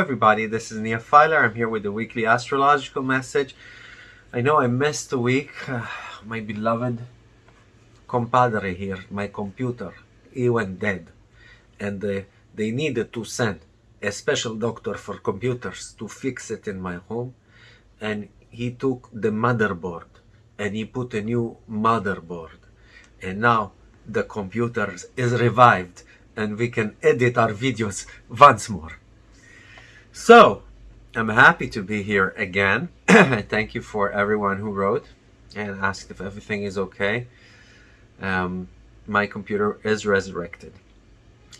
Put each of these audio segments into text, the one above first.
everybody, this is Nia Filer. I'm here with the weekly astrological message. I know I missed a week. Uh, my beloved compadre here, my computer, he went dead. And uh, they needed to send a special doctor for computers to fix it in my home. And he took the motherboard and he put a new motherboard. And now the computer is revived and we can edit our videos once more. So, I'm happy to be here again. Thank you for everyone who wrote and asked if everything is okay. Um, my computer is resurrected.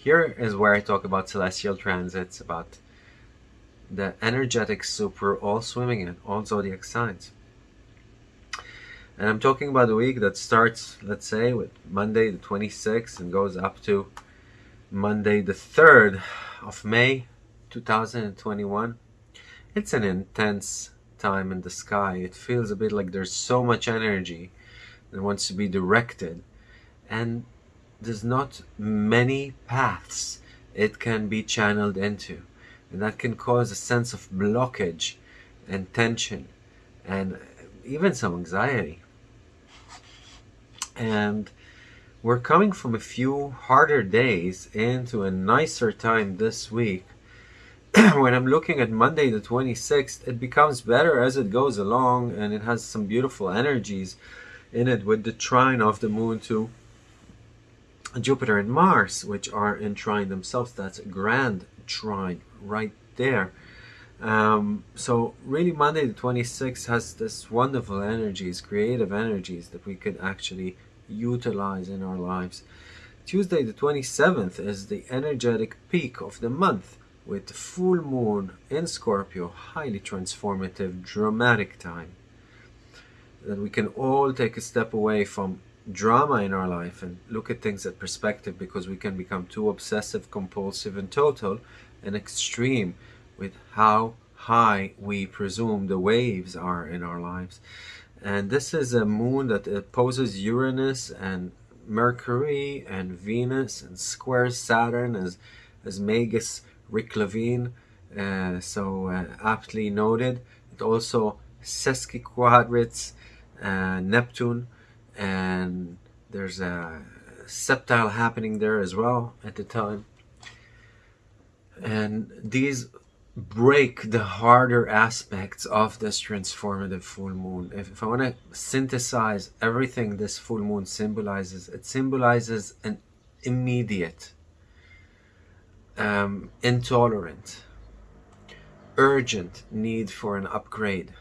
Here is where I talk about celestial transits, about the energetic soup we're all swimming in, all zodiac signs. And I'm talking about a week that starts, let's say, with Monday the 26th and goes up to Monday the 3rd of May 2021. It's an intense time in the sky. It feels a bit like there's so much energy that wants to be directed and there's not many paths it can be channeled into and that can cause a sense of blockage and tension and even some anxiety and we're coming from a few harder days into a nicer time this week when I'm looking at Monday the 26th, it becomes better as it goes along and it has some beautiful energies in it with the trine of the moon to Jupiter and Mars, which are in trine themselves. That's a grand trine right there. Um, so really Monday the 26th has this wonderful energies, creative energies that we could actually utilize in our lives. Tuesday the 27th is the energetic peak of the month with full moon in Scorpio, highly transformative, dramatic time. That we can all take a step away from drama in our life and look at things at perspective because we can become too obsessive, compulsive, and total and extreme with how high we presume the waves are in our lives. And this is a moon that opposes Uranus and Mercury and Venus and squares Saturn as, as Magus Rick Levine, uh, so uh, aptly noted. It also sesquiquadrates uh, Neptune, and there's a septile happening there as well at the time. And these break the harder aspects of this transformative full moon. If, if I want to synthesize everything this full moon symbolizes, it symbolizes an immediate um, intolerant, urgent need for an upgrade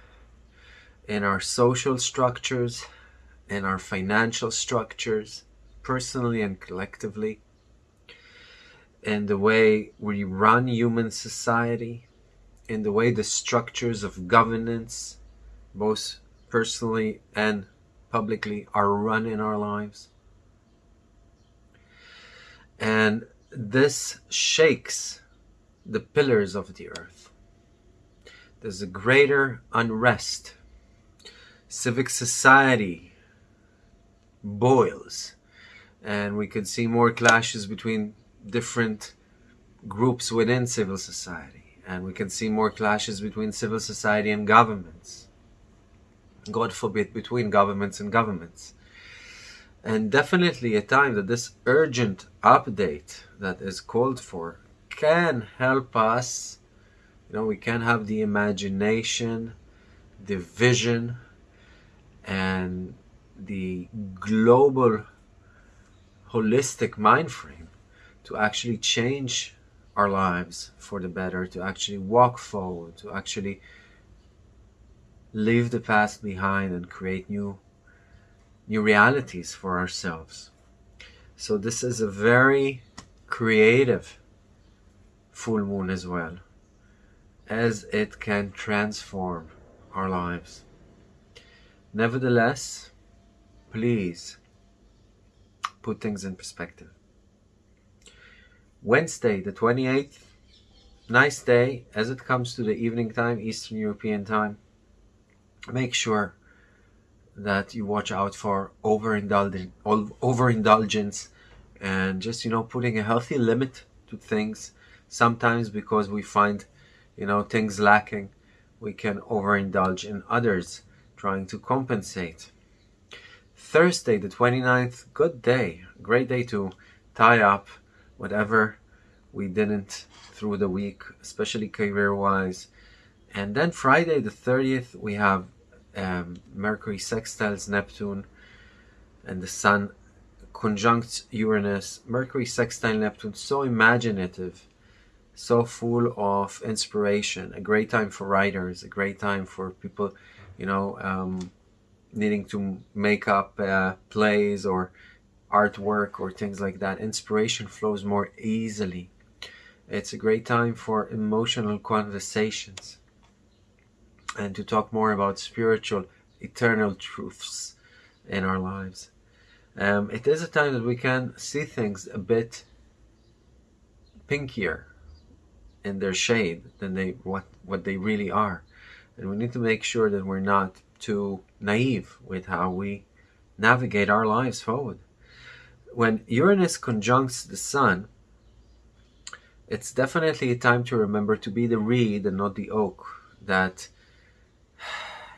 in our social structures, in our financial structures, personally and collectively, in the way we run human society, in the way the structures of governance, both personally and publicly, are run in our lives. And this shakes the pillars of the earth. There's a greater unrest. Civic society boils, and we could see more clashes between different groups within civil society, and we can see more clashes between civil society and governments. God forbid, between governments and governments and definitely a time that this urgent update that is called for can help us. You know we can have the imagination the vision and the global holistic mind frame to actually change our lives for the better to actually walk forward to actually leave the past behind and create new new realities for ourselves. So this is a very creative full moon as well, as it can transform our lives. Nevertheless, please put things in perspective. Wednesday, the 28th, nice day as it comes to the evening time, Eastern European time. Make sure that you watch out for overindulgence, overindulgence and just, you know, putting a healthy limit to things. Sometimes because we find, you know, things lacking, we can overindulge in others, trying to compensate. Thursday, the 29th, good day, great day to tie up whatever we didn't through the week, especially career wise. And then Friday, the 30th, we have um, Mercury sextiles Neptune and the Sun conjunct Uranus. Mercury sextile Neptune, so imaginative, so full of inspiration. A great time for writers, a great time for people, you know, um, needing to make up uh, plays or artwork or things like that. Inspiration flows more easily. It's a great time for emotional conversations and to talk more about spiritual, eternal truths in our lives. Um, it is a time that we can see things a bit pinkier in their shade than they what what they really are, and we need to make sure that we're not too naive with how we navigate our lives forward. When Uranus conjuncts the Sun, it's definitely a time to remember to be the reed and not the oak. That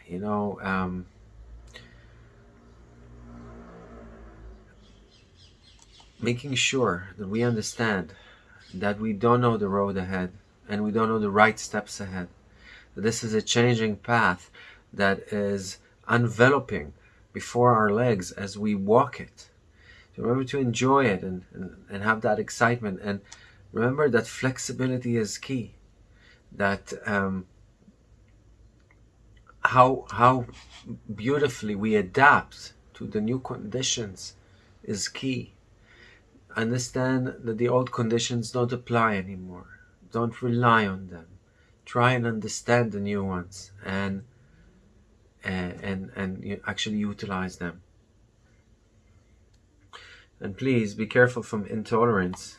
you know. Um, making sure that we understand that we don't know the road ahead and we don't know the right steps ahead. This is a changing path that is enveloping before our legs as we walk it. So remember to enjoy it and, and, and have that excitement and remember that flexibility is key. That um, how how beautifully we adapt to the new conditions is key Understand that the old conditions don't apply anymore. Don't rely on them. Try and understand the new ones and and and, and actually utilize them. And please be careful from intolerance,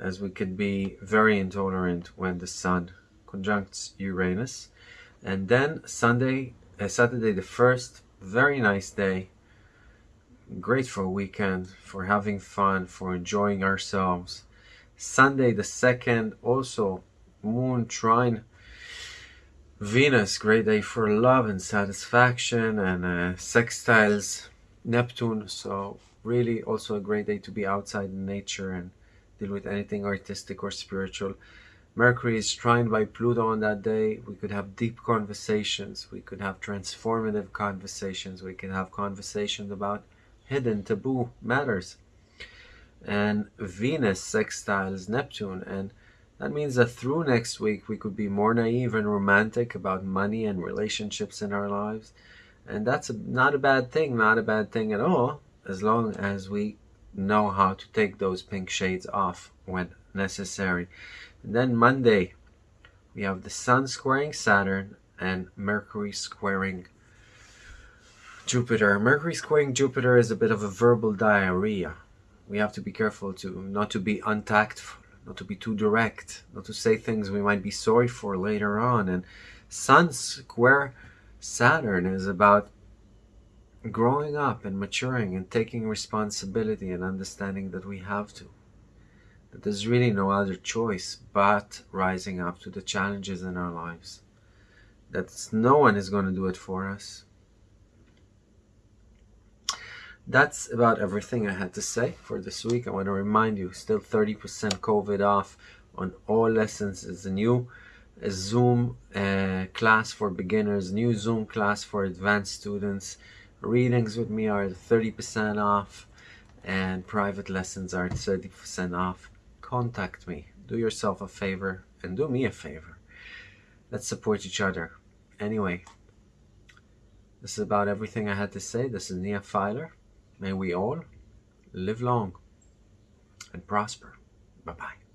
as we could be very intolerant when the Sun conjuncts Uranus. And then Sunday, uh, Saturday the 1st, very nice day great grateful weekend for having fun, for enjoying ourselves. Sunday the 2nd, also Moon Trine Venus, great day for love and satisfaction, and uh, sextiles Neptune, so really also a great day to be outside in nature and deal with anything artistic or spiritual. Mercury is trined by Pluto on that day. We could have deep conversations. We could have transformative conversations. We could have conversations about hidden taboo matters. And Venus sextiles Neptune. And that means that through next week, we could be more naive and romantic about money and relationships in our lives. And that's a, not a bad thing, not a bad thing at all, as long as we know how to take those pink shades off when necessary. And then Monday, we have the Sun squaring Saturn and Mercury squaring Jupiter. Mercury squaring Jupiter is a bit of a verbal diarrhea. We have to be careful to not to be untactful, not to be too direct, not to say things we might be sorry for later on. And Sun square Saturn is about growing up and maturing and taking responsibility and understanding that we have to. That there's really no other choice but rising up to the challenges in our lives. That no one is going to do it for us that's about everything I had to say for this week. I want to remind you, still 30% COVID off on all lessons. It's a new a Zoom uh, class for beginners, new Zoom class for advanced students. Readings with me are 30% off and private lessons are 30% off. Contact me. Do yourself a favor and do me a favor. Let's support each other. Anyway, this is about everything I had to say. This is Nia Filer. May we all live long and prosper. Bye bye.